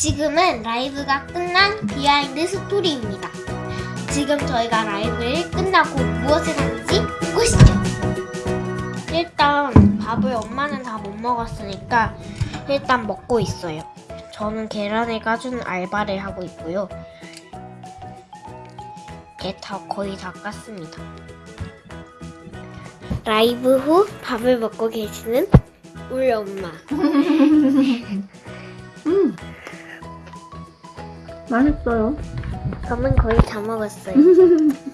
지금은 라이브가 끝난 비하인드 스토리입니다. 지금 저희가 라이브를 끝나고 무엇을 하는지 보시죠. 일단 밥을 엄마는 다 못 먹었으니까 일단 먹고 있어요. 저는 계란을 까주는 알바를 하고 있고요. 이게 다 거의 다 깠습니다. 라이브 후 밥을 먹고 계시는 우리 엄마. 음. 맛있어요. 저는 거의 다 먹었어요.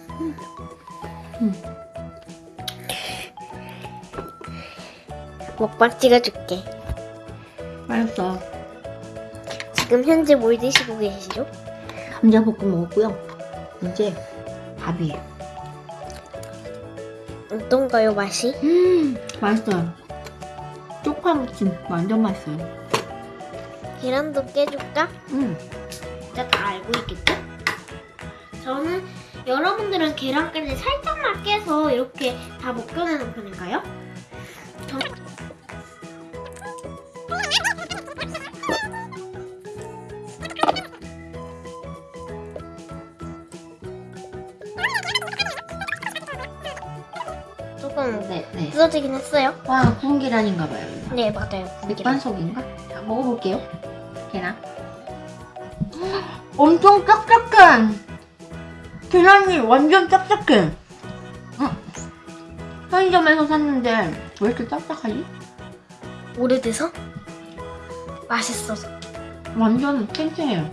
먹방 찍어줄게. 맛있어. 지금 현재 뭘 드시고 계시죠? 감자볶음 먹었고요. 이제 밥이에요. 어떤가요 맛이? 음, 맛있어요. 쪽파 무침 완전 맛있어요. 계란도 깨줄까? 음. 진짜 다 알고 있겠죠? 저는 여러분들은 계란까지 살짝만 깨서 이렇게 다 벗겨내는 편인가요? 저... 조금 네, 네. 부서지긴 했어요. 와, 구운 계란인가 봐요. 이거. 네 맞아요. 맥반석인가? 자, 먹어볼게요. 계란. 엄청 짝짝해. 계란이 완전. 응. 편의점에서 샀는데 왜 이렇게 짝짝하지? 오래돼서 맛있어서. 완전 탱탱해요.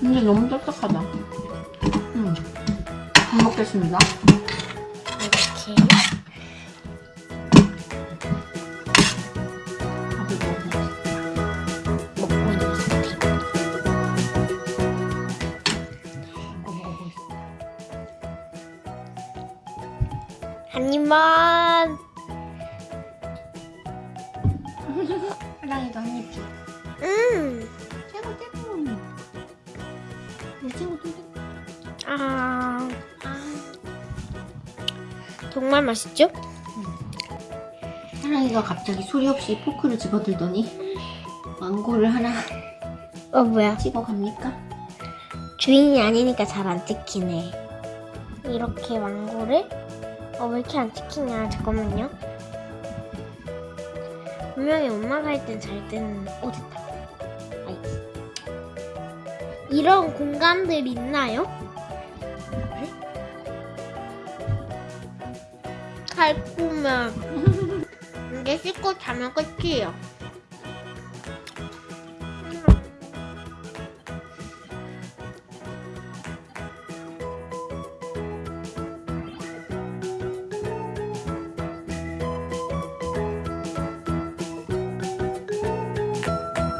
근데 너무 짝짝하다. 음. 잘 먹겠습니다. 한 입만. 사랑이도 한 입 줘. 음. 최고 최고. 이 최고 최고. 아. 정말 맛있죠? 사랑이가 갑자기 소리 없이 포크를 집어들더니 망고를 하나 어 뭐야? 집어갑니까? 주인이 아니니까 잘 안 찍히네. 이렇게 망고를 어 왜 이렇게 안 찍히냐? 잠깐만요. 분명히 엄마가 할 땐잘 되는 어 됐다. 이런 공간들 있나요? 네? 달콤해. 이제 씻고 자면 끝이에요.